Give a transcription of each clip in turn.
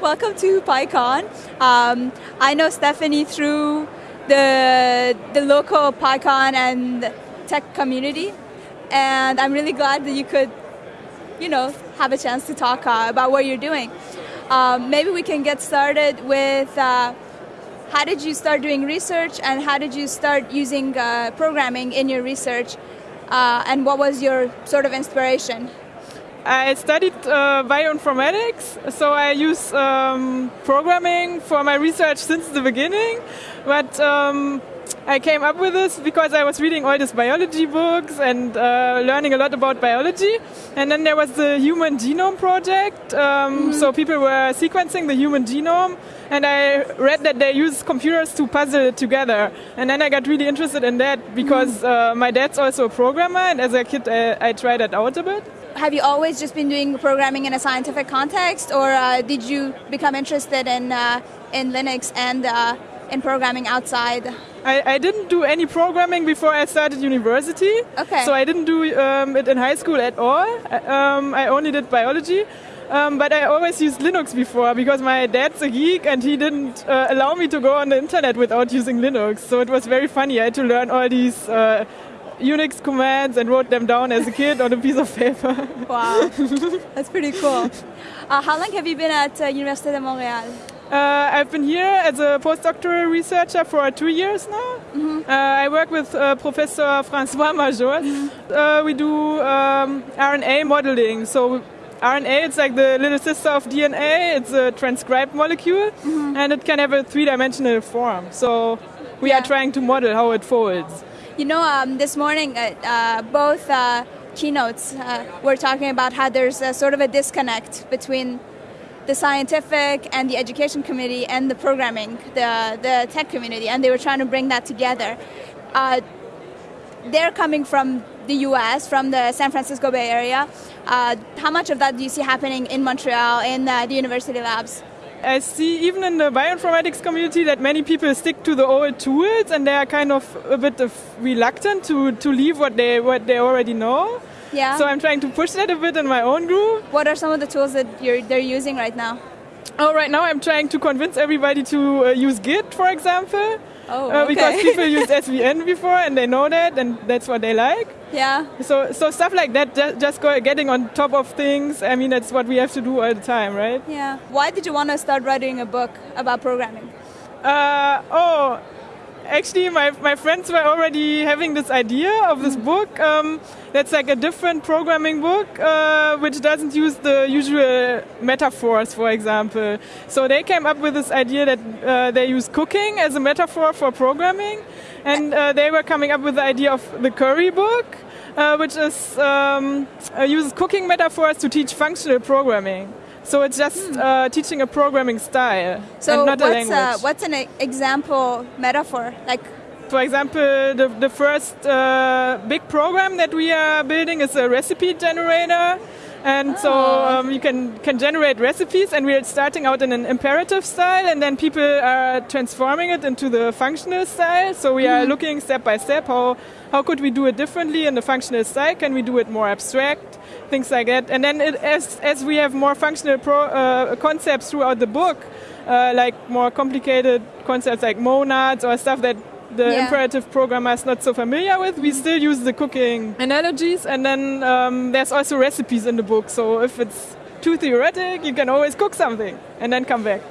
Welcome to PyCon. Um, I know Stephanie through the the local PyCon and tech community, and I'm really glad that you could, you know, have a chance to talk uh, about what you're doing. Um, maybe we can get started with uh, how did you start doing research and how did you start using uh, programming in your research, uh, and what was your sort of inspiration? I studied uh, bioinformatics, so I use um, programming for my research since the beginning. But um, I came up with this because I was reading all these biology books and uh, learning a lot about biology. And then there was the Human Genome Project, um, mm so people were sequencing the human genome. And I read that they use computers to puzzle it together. And then I got really interested in that because mm uh, my dad's also a programmer, and as a kid, I, I tried that out a bit have you always just been doing programming in a scientific context, or uh, did you become interested in uh, in Linux and uh, in programming outside? I, I, didn't do any programming before I started university. Okay. So I didn't do um, it in high school at all. Um, I only did biology. Um, but I always used Linux before because my dad's a geek and he didn't uh, allow me to go on the internet without using Linux. So it was very funny. I had to learn all these uh, Unix commands and wrote them down as a kid on a piece of paper. Wow, that's pretty cool. Uh, how long have you been at uh, Université de Montréal? Uh, I've been here as a postdoctoral researcher for two years now. Mm -hmm. uh, I work with uh, Professor Francois Major. Mm -hmm. we do um, RNA modeling. So RNA, it's like the little sister of DNA. It's a transcribed molecule, mm -hmm. and it can have a three-dimensional form. So we yeah. are trying to model how it folds. You know, um, this morning, uh, uh, both uh, keynotes uh, were talking about how there's a sort of a disconnect between the scientific and the education committee and the programming, the, the tech community, and they were trying to bring that together. Uh, they're coming from the US, from the San Francisco Bay Area. Uh, how much of that do you see happening in Montreal, in the university labs? I see even in the bioinformatics community that many people stick to the old tools and they are kind of a bit of reluctant to, to leave what they what they already know. Yeah. So I'm trying to push that a bit in my own group. What are some of the tools that you're they're using right now? Oh, right now I'm trying to convince everybody to uh, use Git, for example. Oh, okay. uh, because people used SVN before and they know that and that's what they like. Yeah. So, so stuff like that, just, just go, getting on top of things. I mean, that's what we have to do all the time, right? Yeah. Why did you want to start writing a book about programming? Uh, oh, actually, my, my friends were already having this idea of this mm. book. Um, that's like a different programming book, uh, which doesn't use the usual metaphors, for example. So they came up with this idea that uh, they use cooking as a metaphor for programming, and uh, they were coming up with the idea of the curry book. Uh, which is um, uh, uses cooking metaphors to teach functional programming. So it's just hmm. uh, teaching a programming style so and not what's a language. A, what's an example metaphor? Like, for example, the, the first uh, big program that we are building is a recipe generator. And oh. so um, you can, can generate recipes, and we're starting out in an imperative style, and then people are transforming it into the functional style. So we mm. are hmm. looking step by step how, how could we do it differently in the functional style? Can we do it more abstract? things like that. And then it, as, as we have more functional pro, uh, concepts throughout the book, uh, like more complicated concepts like monads or stuff that the yeah. imperative programmer is not so familiar with, we still use the cooking analogies. And then um, there's also recipes in the book. So if it's too theoretic, you can always cook something and then come back.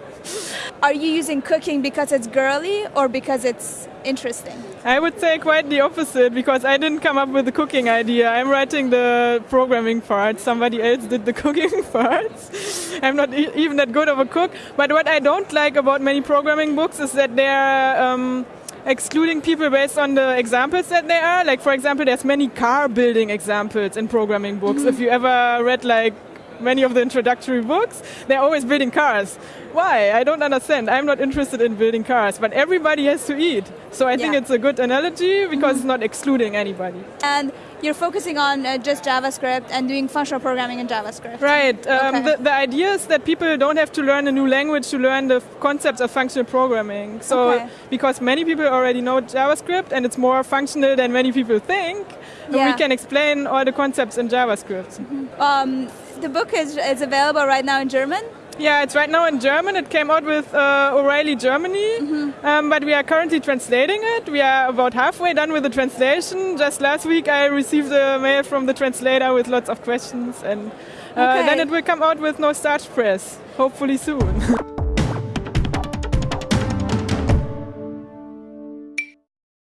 Are you using cooking because it's girly or because it's interesting? I would say quite the opposite because I didn't come up with the cooking idea. I'm writing the programming part. Somebody else did the cooking parts. I'm not e even that good of a cook. But what I don't like about many programming books is that they're um, excluding people based on the examples that they are. Like, for example, there's many car building examples in programming books. Mm -hmm. If you ever read like many of the introductory books, they're always building cars. Why? I don't understand. I'm not interested in building cars, but everybody has to eat. So I yeah. think it's a good analogy because mm -hmm. it's not excluding anybody. And you're focusing on uh, just JavaScript and doing functional programming in JavaScript. Right. Um, okay. the, the idea is that people don't have to learn a new language to learn the concepts of functional programming. So okay. because many people already know JavaScript and it's more functional than many people think, yeah. we can explain all the concepts in JavaScript. Mm -hmm. um, the book is, is available right now in German? Yeah, it's right now in German. It came out with uh, O'Reilly Germany, mm-hmm. um, but we are currently translating it. We are about halfway done with the translation. Just last week, I received a mail from the translator with lots of questions, and uh, okay. then it will come out with no starch press, hopefully soon.